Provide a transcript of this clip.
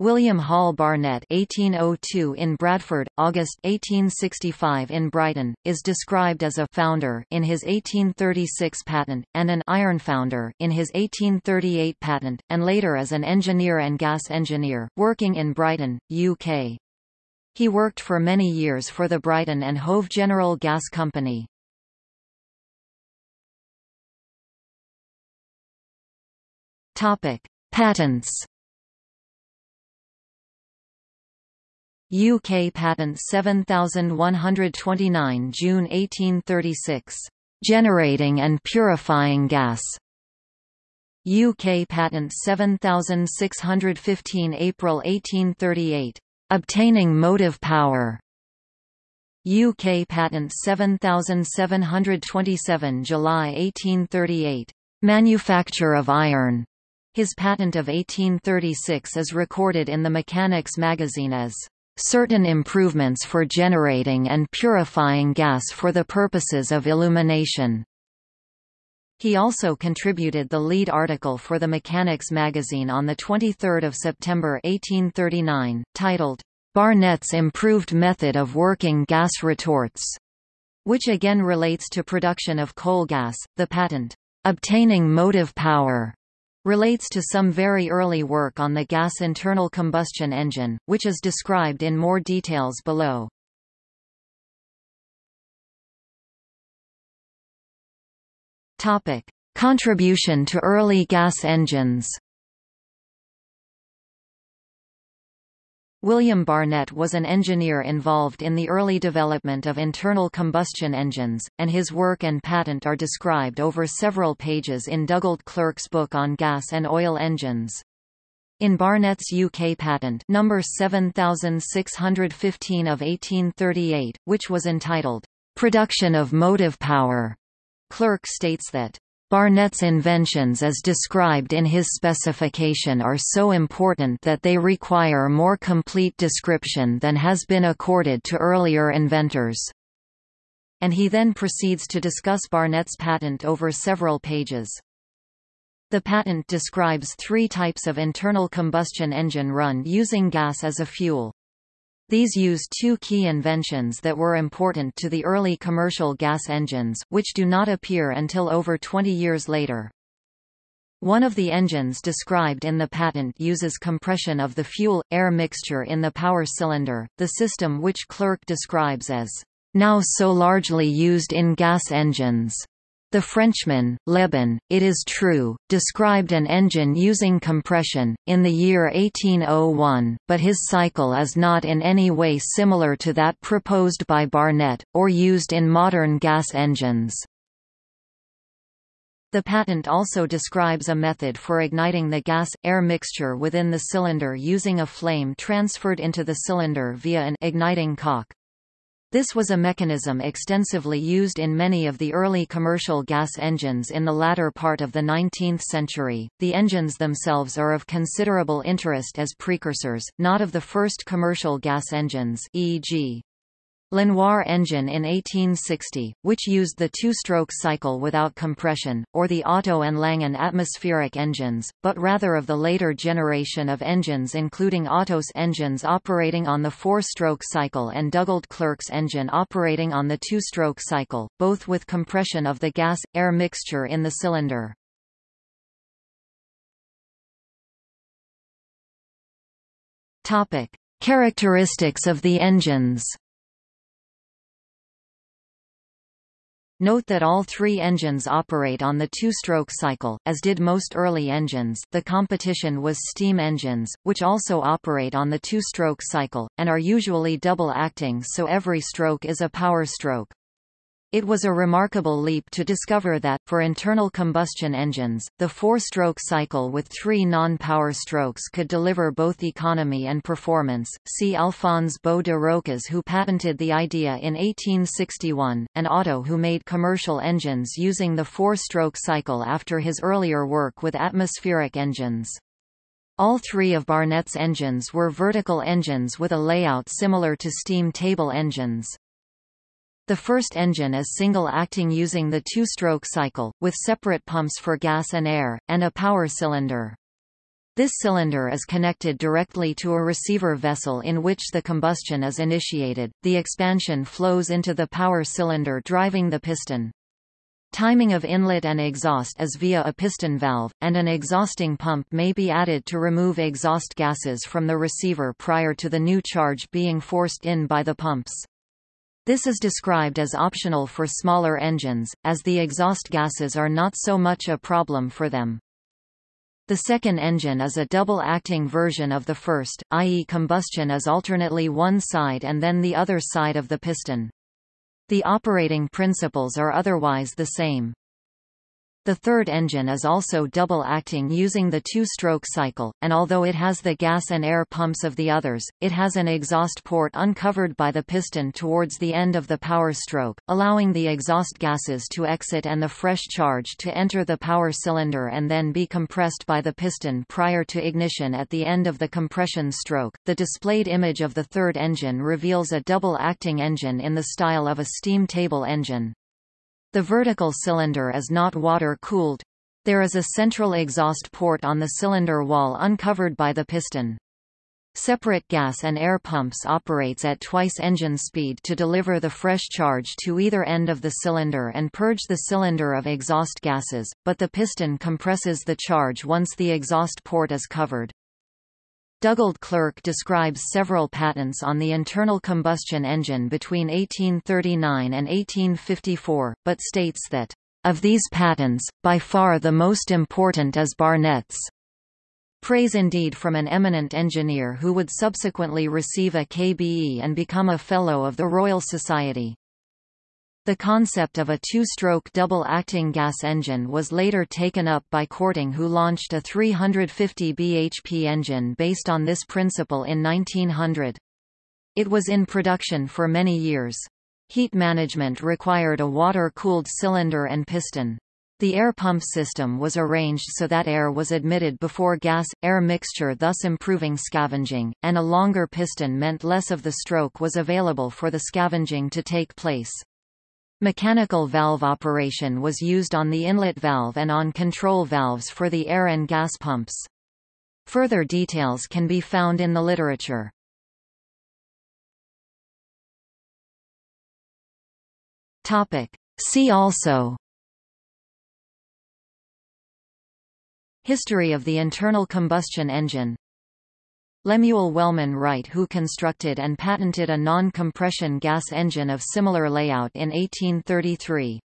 William Hall Barnett (1802 in Bradford, August 1865 in Brighton) is described as a founder in his 1836 patent and an iron founder in his 1838 patent, and later as an engineer and gas engineer working in Brighton, UK. He worked for many years for the Brighton and Hove General Gas Company. Patents. UK Patent 7129 June 1836. Generating and purifying gas. UK Patent 7615 April 1838. Obtaining motive power. UK Patent 7727 July 1838. Manufacture of iron. His patent of 1836 is recorded in the Mechanics magazine as certain improvements for generating and purifying gas for the purposes of illumination. He also contributed the lead article for the Mechanics magazine on 23 September 1839, titled, Barnett's Improved Method of Working Gas Retorts, which again relates to production of coal gas. The patent, Obtaining Motive Power, relates to some very early work on the gas internal combustion engine, which is described in more details below. Topic: Contribution to early gas engines. William Barnett was an engineer involved in the early development of internal combustion engines, and his work and patent are described over several pages in Dugald Clerk's book on gas and oil engines. In Barnett's UK patent number 7615 of 1838, which was entitled, Production of Motive Power, Clerk states that Barnett's inventions as described in his specification are so important that they require more complete description than has been accorded to earlier inventors. And he then proceeds to discuss Barnett's patent over several pages. The patent describes three types of internal combustion engine run using gas as a fuel. These use two key inventions that were important to the early commercial gas engines, which do not appear until over 20 years later. One of the engines described in the patent uses compression of the fuel-air mixture in the power cylinder, the system which Clerk describes as now so largely used in gas engines. The Frenchman, Lebon, it is true, described an engine using compression, in the year 1801, but his cycle is not in any way similar to that proposed by Barnett, or used in modern gas engines. The patent also describes a method for igniting the gas-air mixture within the cylinder using a flame transferred into the cylinder via an igniting cock. This was a mechanism extensively used in many of the early commercial gas engines in the latter part of the 19th century. The engines themselves are of considerable interest as precursors, not of the first commercial gas engines, e.g. Lenoir engine in 1860, which used the two-stroke cycle without compression, or the Otto and Langen atmospheric engines, but rather of the later generation of engines including Otto's engines operating on the four-stroke cycle and Dugald Clerk's engine operating on the two-stroke cycle, both with compression of the gas-air mixture in the cylinder. Characteristics of the engines Note that all three engines operate on the two-stroke cycle, as did most early engines the competition was steam engines, which also operate on the two-stroke cycle, and are usually double-acting so every stroke is a power stroke. It was a remarkable leap to discover that, for internal combustion engines, the four-stroke cycle with three non-power strokes could deliver both economy and performance. See Alphonse Beau de Rochas who patented the idea in 1861, and Otto who made commercial engines using the four-stroke cycle after his earlier work with atmospheric engines. All three of Barnett's engines were vertical engines with a layout similar to steam table engines. The first engine is single-acting using the two-stroke cycle, with separate pumps for gas and air, and a power cylinder. This cylinder is connected directly to a receiver vessel in which the combustion is initiated. The expansion flows into the power cylinder driving the piston. Timing of inlet and exhaust is via a piston valve, and an exhausting pump may be added to remove exhaust gases from the receiver prior to the new charge being forced in by the pumps. This is described as optional for smaller engines, as the exhaust gases are not so much a problem for them. The second engine is a double-acting version of the first, i.e. combustion is alternately one side and then the other side of the piston. The operating principles are otherwise the same. The third engine is also double-acting using the two-stroke cycle, and although it has the gas and air pumps of the others, it has an exhaust port uncovered by the piston towards the end of the power stroke, allowing the exhaust gases to exit and the fresh charge to enter the power cylinder and then be compressed by the piston prior to ignition at the end of the compression stroke. The displayed image of the third engine reveals a double-acting engine in the style of a steam table engine. The vertical cylinder is not water-cooled. There is a central exhaust port on the cylinder wall uncovered by the piston. Separate gas and air pumps operates at twice engine speed to deliver the fresh charge to either end of the cylinder and purge the cylinder of exhaust gases, but the piston compresses the charge once the exhaust port is covered. Dugald Clerk describes several patents on the internal combustion engine between 1839 and 1854, but states that, "...of these patents, by far the most important is Barnett's." Praise indeed from an eminent engineer who would subsequently receive a KBE and become a Fellow of the Royal Society. The concept of a two-stroke double-acting gas engine was later taken up by Korting who launched a 350 bhp engine based on this principle in 1900. It was in production for many years. Heat management required a water-cooled cylinder and piston. The air pump system was arranged so that air was admitted before gas-air mixture thus improving scavenging, and a longer piston meant less of the stroke was available for the scavenging to take place. Mechanical valve operation was used on the inlet valve and on control valves for the air and gas pumps. Further details can be found in the literature. Topic. See also History of the internal combustion engine Lemuel Wellman Wright who constructed and patented a non-compression gas engine of similar layout in 1833.